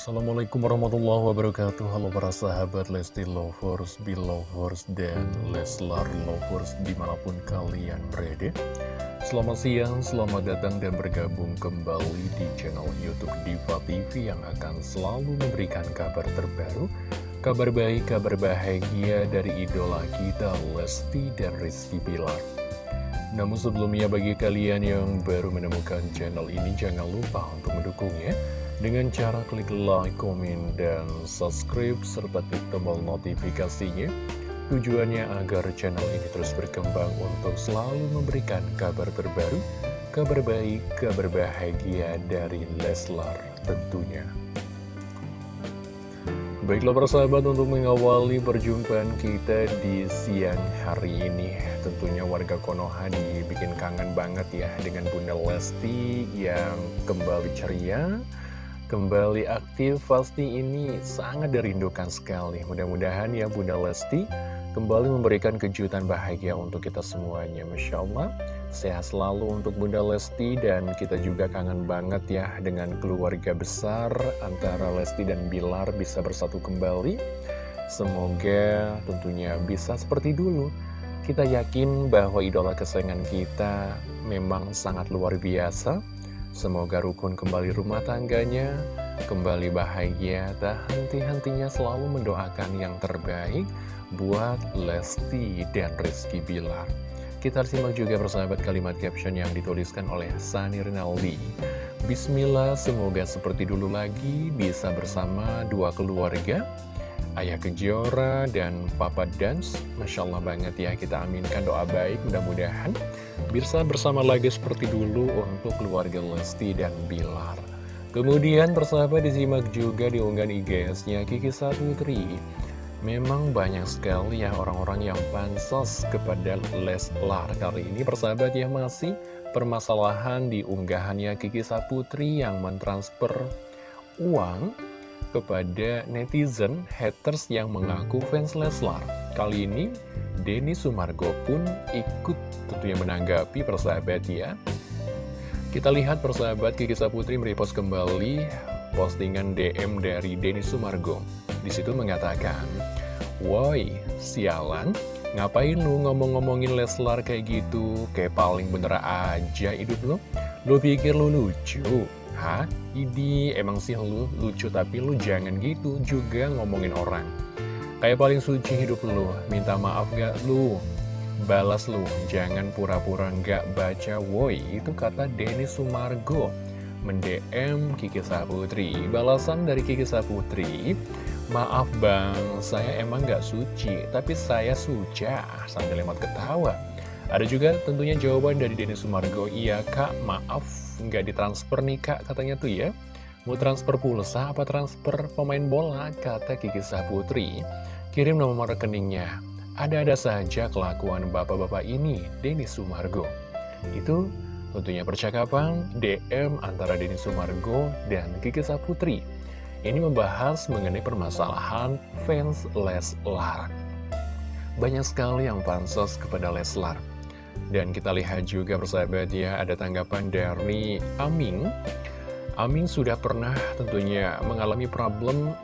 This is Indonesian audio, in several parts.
Assalamualaikum warahmatullahi wabarakatuh. Halo para sahabat Lesti Lovers, Belovers, dan Leslar Lovers di mana pun kalian berada. Selamat siang, selamat datang dan bergabung kembali di channel Youtube Diva TV Yang akan selalu memberikan kabar terbaru Kabar baik, kabar bahagia dari idola kita Lesti dan Rizky Pilar namun sebelumnya bagi kalian yang baru menemukan channel ini jangan lupa untuk mendukungnya dengan cara klik like, komen, dan subscribe, serta klik tombol notifikasinya. Tujuannya agar channel ini terus berkembang untuk selalu memberikan kabar terbaru, kabar baik, kabar bahagia dari Leslar tentunya. Baiklah persahabat untuk mengawali perjumpaan kita di siang hari ini Tentunya warga Konoha dibikin kangen banget ya dengan Bunda Lesti yang kembali ceria kembali aktif pasti ini sangat dirindukan sekali. Mudah-mudahan ya Bunda Lesti kembali memberikan kejutan bahagia untuk kita semuanya. Masya Allah sehat selalu untuk Bunda Lesti dan kita juga kangen banget ya dengan keluarga besar antara Lesti dan Bilar bisa bersatu kembali. Semoga tentunya bisa seperti dulu. Kita yakin bahwa idola kesayangan kita memang sangat luar biasa Semoga rukun kembali rumah tangganya, kembali bahagia, tak henti-hentinya selalu mendoakan yang terbaik buat Lesti dan Rizky Bilar. Kita simak juga persahabat kalimat caption yang dituliskan oleh Sani Rinaldi. Bismillah, semoga seperti dulu lagi bisa bersama dua keluarga, Ayah Kejora dan Papa Dance. Masya Allah banget ya kita aminkan doa baik mudah-mudahan bisa bersama lagi seperti dulu untuk keluarga Lesti dan Bilar. Kemudian persahabat disimak juga di unggahan IGS-nya Kiki Saputri Memang banyak sekali ya orang-orang yang pansos kepada Leslar. Kali ini persahabat ya masih permasalahan di unggahannya Kiki Saputri yang mentransfer uang kepada netizen haters yang mengaku fans Leslar. Kali ini, Denny Sumargo pun ikut tentunya menanggapi persahabat ya. Kita lihat persahabat Kiki Saputri merepost kembali postingan DM dari Denny Sumargo. Di situ mengatakan, Woi, sialan, ngapain lu ngomong-ngomongin Leslar kayak gitu? Kayak paling bener aja hidup lu? Lu pikir lu lucu? Hah? Idi, emang sih lu lucu tapi lu jangan gitu juga ngomongin orang. Kayak paling suci hidup lu, minta maaf gak lu? Balas lu, jangan pura-pura gak baca woi, itu kata Denny Sumargo. Mendm Kiki Saputri, balasan dari Kiki Saputri, Maaf bang, saya emang gak suci, tapi saya suca, sambil lemat ketawa. Ada juga tentunya jawaban dari Denny Sumargo, iya kak, maaf, nggak ditransfer nih kak, katanya tuh ya. Mau transfer pulsa apa transfer pemain bola, kata Kiki Saputri. Kirim nomor rekeningnya. Ada-ada saja kelakuan bapak-bapak ini, Denny Sumargo. Itu tentunya percakapan DM antara Denny Sumargo dan Kiki Saputri. Ini membahas mengenai permasalahan fans Leslar. Banyak sekali yang pansos kepada Leslar. Dan kita lihat juga persahabat ya, ada tanggapan dari Aming. Aming sudah pernah tentunya mengalami problem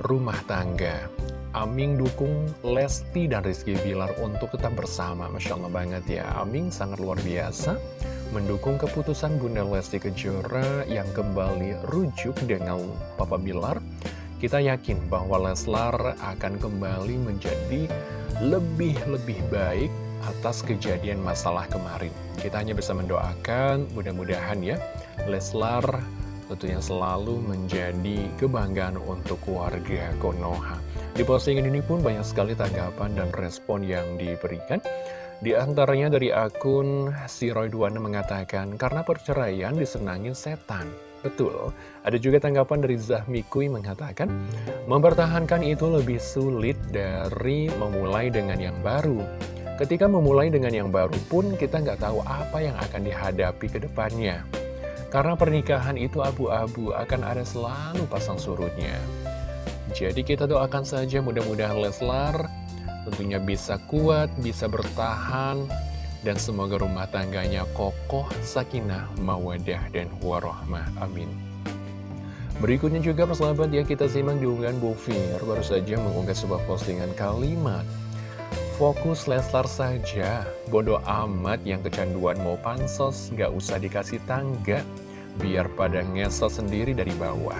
rumah tangga. Aming dukung Lesti dan Rizky Bilar untuk tetap bersama. Masya Allah banget ya, Aming sangat luar biasa mendukung keputusan Bunda Lesti Kejora yang kembali rujuk dengan Papa Bilar. Kita yakin bahwa Leslar akan kembali menjadi lebih-lebih baik atas kejadian masalah kemarin. Kita hanya bisa mendoakan, mudah-mudahan ya, Leslar tentunya selalu menjadi kebanggaan untuk warga Konoha. Di postingan ini pun banyak sekali tanggapan dan respon yang diberikan. Di antaranya dari akun si Roy Duana mengatakan, karena perceraian disenangin setan. Betul, ada juga tanggapan dari Zahmikui mengatakan, mempertahankan itu lebih sulit dari memulai dengan yang baru. Ketika memulai dengan yang baru pun kita nggak tahu apa yang akan dihadapi ke depannya. Karena pernikahan itu abu-abu akan ada selalu pasang surutnya. Jadi kita doakan saja mudah-mudahan Leslar tentunya bisa kuat, bisa bertahan, dan semoga rumah tangganya kokoh, sakinah, mawadah, dan warohmah. Amin. Berikutnya juga persahabat ya kita simak di unggahan Bu Fir baru saja mengunggah sebuah postingan kalimat Fokus Leslar saja, bodoh amat yang kecanduan mau pansos, gak usah dikasih tangga, biar pada ngesel sendiri dari bawah.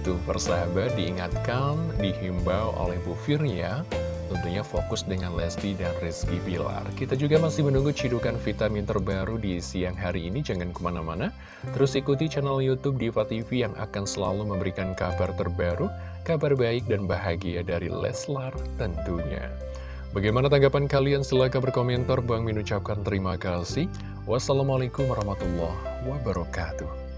Tuh persahabat diingatkan, dihimbau oleh Bu Fir ya, tentunya fokus dengan Lesti dan Rizky Bilar. Kita juga masih menunggu cidukan vitamin terbaru di siang hari ini, jangan ke mana-mana. Terus ikuti channel Youtube Diva TV yang akan selalu memberikan kabar terbaru, kabar baik dan bahagia dari Leslar tentunya. Bagaimana tanggapan kalian? Silahkan berkomentar. Bang Min ucapkan terima kasih. Wassalamualaikum warahmatullahi wabarakatuh.